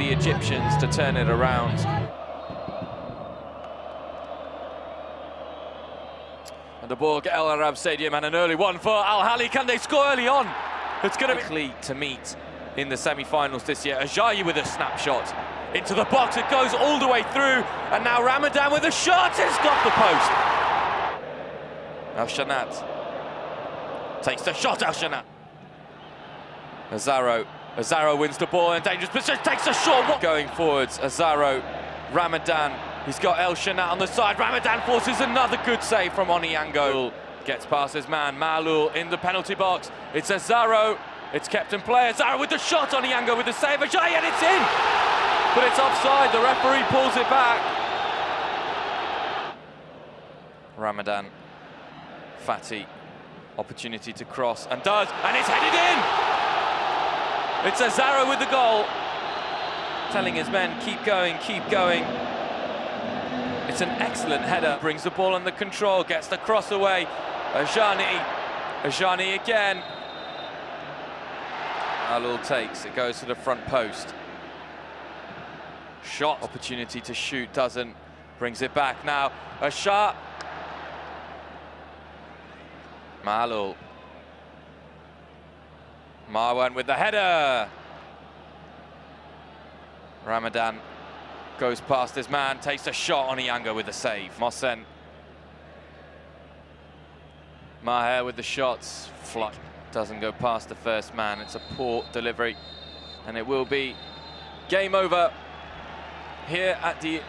the Egyptians to turn it around. And the ball at El Arab Stadium and an early one for Al Ahly. Can they score early on? It's going to be to meet in the semi-finals this year. Ajayi with a snapshot into the box. It goes all the way through, and now Ramadan with a shot. It's got the post. El Shahat takes the shot. El Shahat. Azaro. Azaro wins the ball in dangerous position. Takes a shot. Going forwards. Azaro. Ramadan. He's got El Shahat on the side. Ramadan forces another good save from Onyango. Gets past his man. Maaloul in the penalty box. It's Azaro. It's kept in play. Azaro with the shot. Onyango with the save. Ajayi and it's in. But it's offside. The referee pulls it back. Ramadan. Fathy. Opportunity to cross and does. And it's headed in. It's Azaro with the goal. Telling his men, keep going, keep going. It's an excellent header. Brings the ball under control, gets the cross away. Ajayi, Ajayi again. Alul takes, it goes to the front post. Shot, opportunity to shoot, doesn't. Brings it back now. A shot. Maaloul. Marwan with the header. Ramadan goes past his man, takes a shot Onyango with the save. Mohsen. Maher with the shots. Flush. Doesn't go past the first man. It's a poor delivery. And it will be game over here at the